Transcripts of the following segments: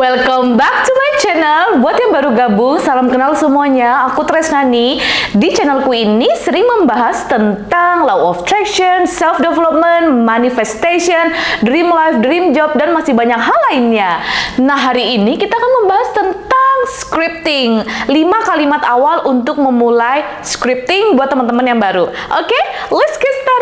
Welcome back to my channel. Buat yang baru gabung, salam kenal semuanya. Aku Tresnani. Di channelku ini sering membahas tentang law of attraction, self development, manifestation, dream life, dream job dan masih banyak hal lainnya. Nah, hari ini kita akan membahas tentang scripting. 5 kalimat awal untuk memulai scripting buat teman-teman yang baru. Oke, okay? let's get started.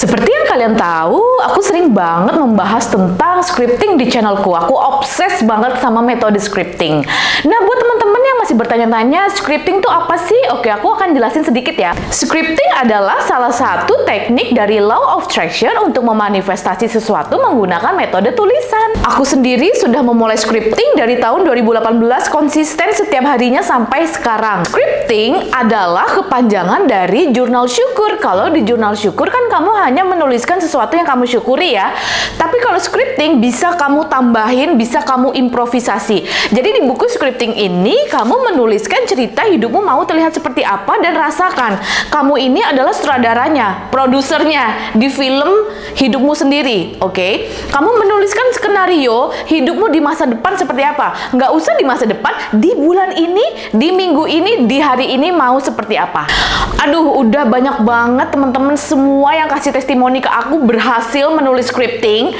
Seperti yang kalian tahu, aku sering banget membahas tentang scripting di channelku. Aku obses banget sama metode scripting. Nah, buat teman-teman yang masih bertanya-tanya, scripting itu apa sih? Oke, aku akan jelasin sedikit ya. Scripting adalah salah satu teknik dari law of attraction untuk memanifestasi sesuatu menggunakan metode tulisan. Aku sendiri sudah memulai scripting dari tahun 2018 konsisten setiap harinya sampai sekarang. Scripting adalah kepanjangan dari jurnal syukur. Kalau di jurnal syukur kan kamu hanya hanya menuliskan sesuatu yang kamu syukuri ya. Tapi kalau scripting bisa kamu tambahin, bisa kamu improvisasi. Jadi di buku scripting ini kamu menuliskan cerita hidupmu mau terlihat seperti apa dan rasakan. Kamu ini adalah sutradaranya, produsernya di film hidupmu sendiri, oke? Okay? Kamu menuliskan skenario hidupmu di masa depan seperti apa. Nggak usah di masa depan, di bulan ini, di minggu ini, di hari ini mau seperti apa. Aduh, udah banyak banget teman-teman semua yang kasih testimoni ke aku berhasil menulis scripting.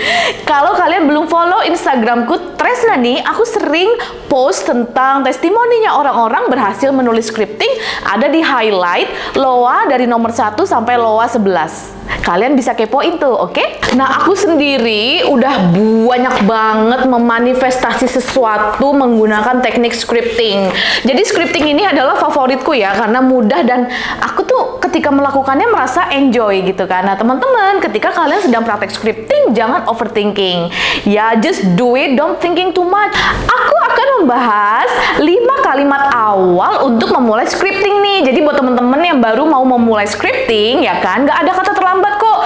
Kalau kalian belum follow Instagramku Tresnani, aku sering post tentang testimoninya orang-orang berhasil menulis scripting ada di highlight LOA dari nomor 1 sampai LOA 11. Kalian bisa kepoin tuh, oke? Okay? Nah, aku sendiri udah banyak banget memanifestasi sesuatu menggunakan teknik scripting. Jadi scripting ini adalah favoritku ya, karena mudah dan aku tuh ketika melakukannya merasa enjoy gitu kan. Nah, teman-teman, ketika kalian sedang praktek scripting, jangan overthinking. Ya, just do it, don't thinking too much. Aku akan membahas 5 kalimat awal untuk memulai scripting nih. Jadi buat teman-teman yang baru mau memulai scripting, ya kan, nggak ada kata terlambat kok.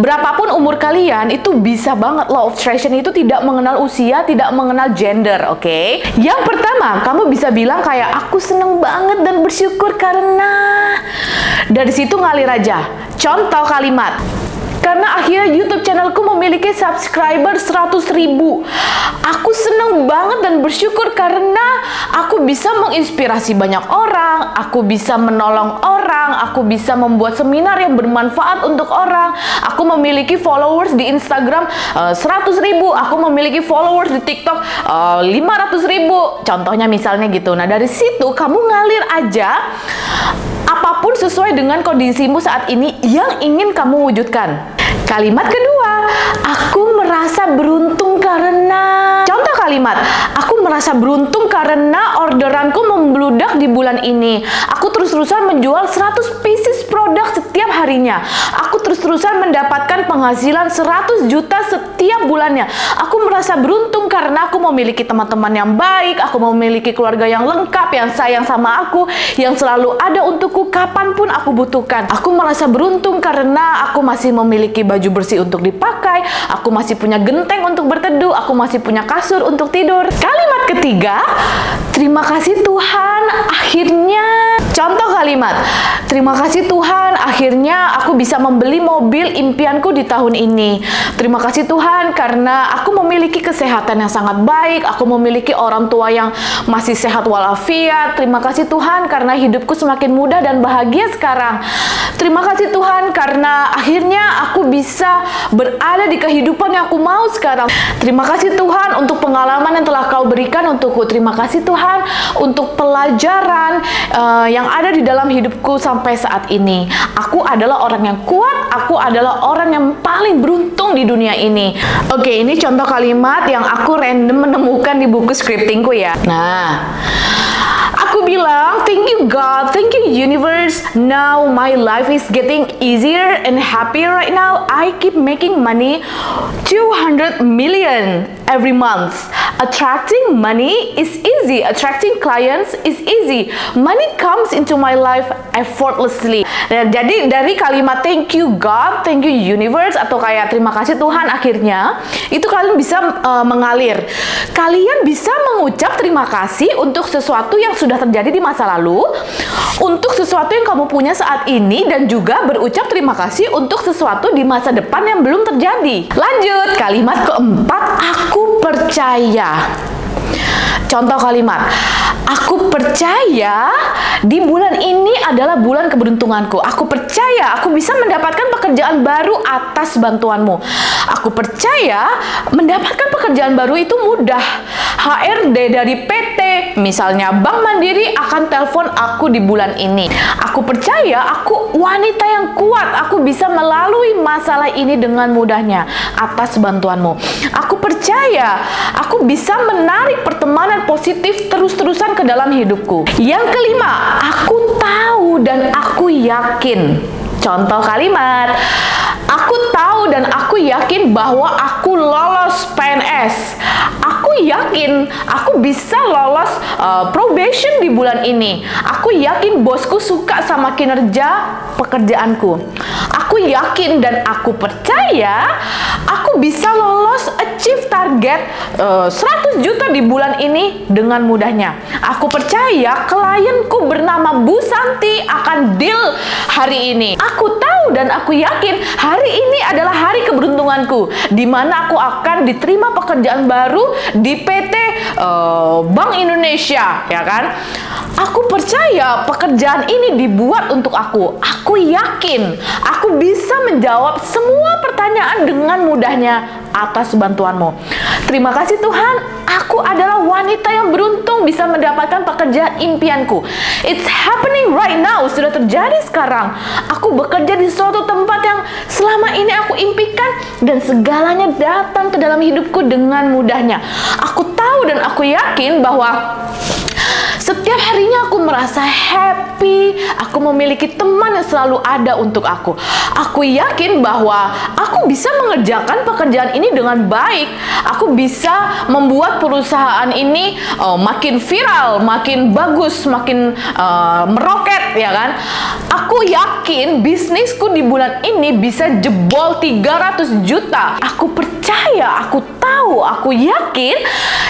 Berapapun umur kalian, itu bisa banget. Law of attraction itu tidak mengenal usia, tidak mengenal gender, oke? Okay? Yang pertama, kamu bisa bilang kayak, aku seneng banget dan bersyukur karena... Dari situ ngalir aja. Contoh kalimat, karena akhirnya YouTube channelku memiliki subscriber 100 ribu. Aku seneng banget dan bersyukur karena aku bisa menginspirasi banyak orang, aku bisa menolong orang, aku bisa membuat seminar yang bermanfaat untuk orang, aku memiliki followers di Instagram uh, eh, 100 ribu, aku memiliki followers di TikTok uh, eh, 500 ribu. Contohnya misalnya gitu. Nah dari situ kamu ngalir aja apa pun sesuai dengan kondisimu saat ini yang ingin kamu wujudkan. Kalimat kedua, aku merasa beruntung karena kalimat, aku merasa beruntung karena orderanku membludak di bulan ini. Aku terus-terusan menjual 100 pieces produk setiap harinya. Aku terus-terusan mendapatkan penghasilan 100 juta setiap bulannya. Aku merasa beruntung karena aku memiliki teman-teman yang baik, aku memiliki keluarga yang lengkap, yang sayang sama aku, yang selalu ada untukku kapan pun aku butuhkan. Aku merasa beruntung karena aku masih memiliki baju bersih untuk dipakai, aku masih punya genteng untuk berteduh, aku masih punya kasur untuk tidur. Kalimat ketiga, terima kasih Tuhan, akhirnya contoh kalimat. Terima kasih Tuhan, akhirnya aku bisa membeli mobil impianku di tahun ini. Terima kasih Tuhan karena aku memiliki kesehatan yang sangat baik, aku memiliki orang tua yang masih sehat walafiat. Terima kasih Tuhan karena hidupku semakin mudah dan bahagia sekarang. Terima kasih Tuhan karena akhirnya aku bisa berada di kehidupan yang aku mau sekarang. Terima kasih Tuhan untuk pengalaman yang telah kau berikan untukku. Terima kasih Tuhan untuk pelajaran uh, yang ada di dalam hidupku sampai saat ini. Aku adalah orang yang kuat, aku adalah orang yang paling beruntung di dunia ini. Oke, ini contoh kalimat yang aku random menemukan di buku scriptingku ya. Nah, bilang, thank you God, thank you universe. Now my life is getting easier and happier right now. I keep making money 200 million every month. Attracting money is easy. Attracting clients is easy. Money comes into my life effortlessly. Nah, jadi dari kalimat thank you God, thank you universe atau kayak terima kasih Tuhan akhirnya itu kalian bisa uh, mengalir. Kalian bisa mengucap terima kasih untuk sesuatu yang sudah terjadi di masa lalu untuk sesuatu yang kamu punya saat ini, dan juga berucap terima kasih untuk sesuatu di masa depan yang belum terjadi. Lanjut, kalimat keempat, aku percaya. Contoh kalimat, aku percaya di bulan ini adalah bulan keberuntunganku. Aku percaya aku bisa mendapatkan pekerjaan baru atas bantuanmu. Aku percaya mendapatkan pekerjaan baru itu mudah. HRD dari PT, misalnya Bank Mandiri akan telepon aku di bulan ini. Aku percaya aku wanita yang kuat. Aku bisa melalui masalah ini dengan mudahnya atas bantuanmu. Aku percaya aku bisa menarik pertemanan positif terus-terusan ke dalam hidupku. Yang kelima, aku tahu dan aku yakin. Contoh kalimat, aku tahu dan aku yakin bahwa aku lolos PNS. Aku yakin aku bisa lolos uh, probation di bulan ini. Aku yakin bosku suka sama kinerja pekerjaanku. Aku yakin dan aku percaya bisa lolos achieve target uh, 100 juta di bulan ini dengan mudahnya. Aku percaya klienku bernama Bu Santi akan deal hari ini. Aku tahu dan aku yakin hari ini adalah hari keberuntunganku di mana aku akan diterima pekerjaan baru di PT uh, eh, Bank Indonesia, ya kan? Aku percaya pekerjaan ini dibuat untuk aku. Aku yakin aku bisa menjawab semua pertanyaan dengan mudahnya atas bantuanmu. Terima kasih Tuhan, aku adalah wanita yang beruntung bisa mendapatkan pekerjaan impianku. It's happening right now, sudah terjadi sekarang. Aku bekerja di suatu tempat yang selama ini aku impikan dan segalanya datang ke dalam hidupku dengan mudahnya. Aku tahu dan aku yakin bahwa setiap harinya aku merasa happy, aku memiliki teman yang selalu ada untuk aku. Aku yakin bahwa aku bisa mengerjakan pekerjaan ini dengan baik. Aku bisa membuat perusahaan ini uh, makin viral, makin bagus, makin uh, meroket, ya kan? Aku yakin bisnisku di bulan ini bisa jebol 300 juta. Aku percaya, aku tahu, aku yakin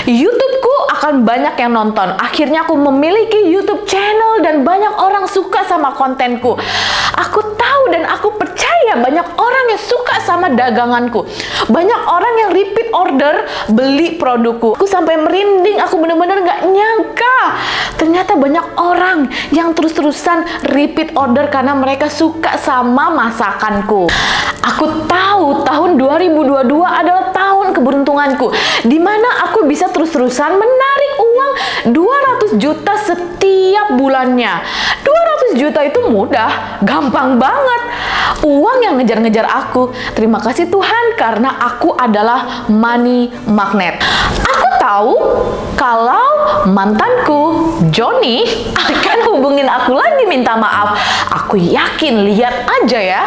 YouTubeku akan banyak yang nonton. Akhirnya aku memiliki YouTube channel dan banyak orang suka sama kontenku. Aku tahu dan aku percaya banyak orang yang suka sama daganganku. Banyak orang yang repeat order beli produkku. Aku sampai merinding, aku bener-bener gak nyangka. Ternyata banyak orang yang terus-terusan repeat order karena mereka suka sama masakanku. Aku tahu tahun 2022 adalah tahun keberuntunganku. Di mana aku bisa terus-terusan menarik uang 200 juta setiap bulannya. 200 juta itu mudah, gampang banget. Uang yang ngejar-ngejar aku. Terima kasih Tuhan karena aku adalah money magnet. Aku tahu kalau mantanku Johnny akan hubungin aku lagi minta maaf. Aku yakin, lihat aja ya.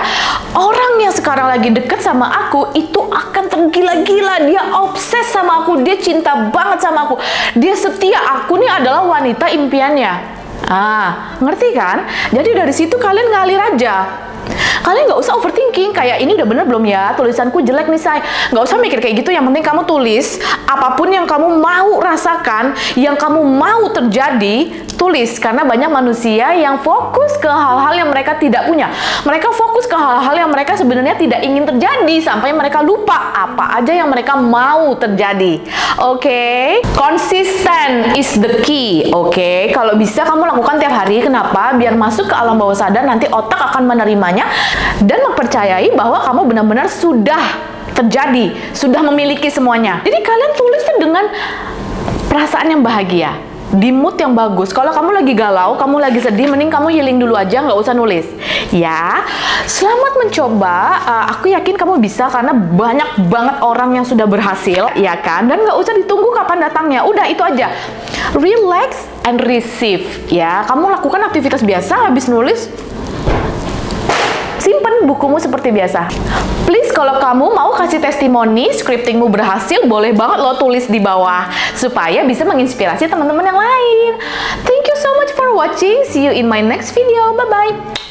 Orang yang sekarang lagi deket sama aku itu akan tergila-gila. Dia obses sama aku, dia cinta banget sama aku. Dia setia, aku nih adalah wanita impiannya. Ah, ngerti kan? Jadi dari situ kalian ngalir aja. Kalian nggak usah overthinking kayak ini udah bener belum ya? Tulisanku jelek nih say. Nggak usah mikir kayak gitu yang penting kamu tulis. Apa pun yang kamu mau rasakan yang kamu mau terjadi tulis karena banyak manusia yang fokus ke hal-hal yang mereka tidak punya mereka fokus ke hal-hal yang mereka sebenarnya tidak ingin terjadi sampai mereka lupa apa aja yang mereka mau terjadi oke okay? konsisten is the key oke okay? kalau bisa kamu lakukan tiap hari kenapa biar masuk ke alam bawah sadar nanti otak akan menerimanya dan mempercayai bahwa kamu benar-benar sudah terjadi, sudah memiliki semuanya. Jadi kalian tulis dengan perasaan yang bahagia, di mood yang bagus. Kalau kamu lagi galau, kamu lagi sedih, mending kamu healing dulu aja, nggak usah nulis. Ya, selamat mencoba. Uh, aku yakin kamu bisa karena banyak banget orang yang sudah berhasil, ya kan? Dan nggak usah ditunggu kapan datangnya. Udah itu aja. Relax and receive, ya. Kamu lakukan aktivitas biasa, habis nulis, simpen bukumu seperti biasa. Please kalau kamu mau kasih testimoni scriptingmu berhasil, boleh banget lo tulis di bawah supaya bisa menginspirasi teman-teman yang lain. Thank you so much for watching. See you in my next video. Bye-bye.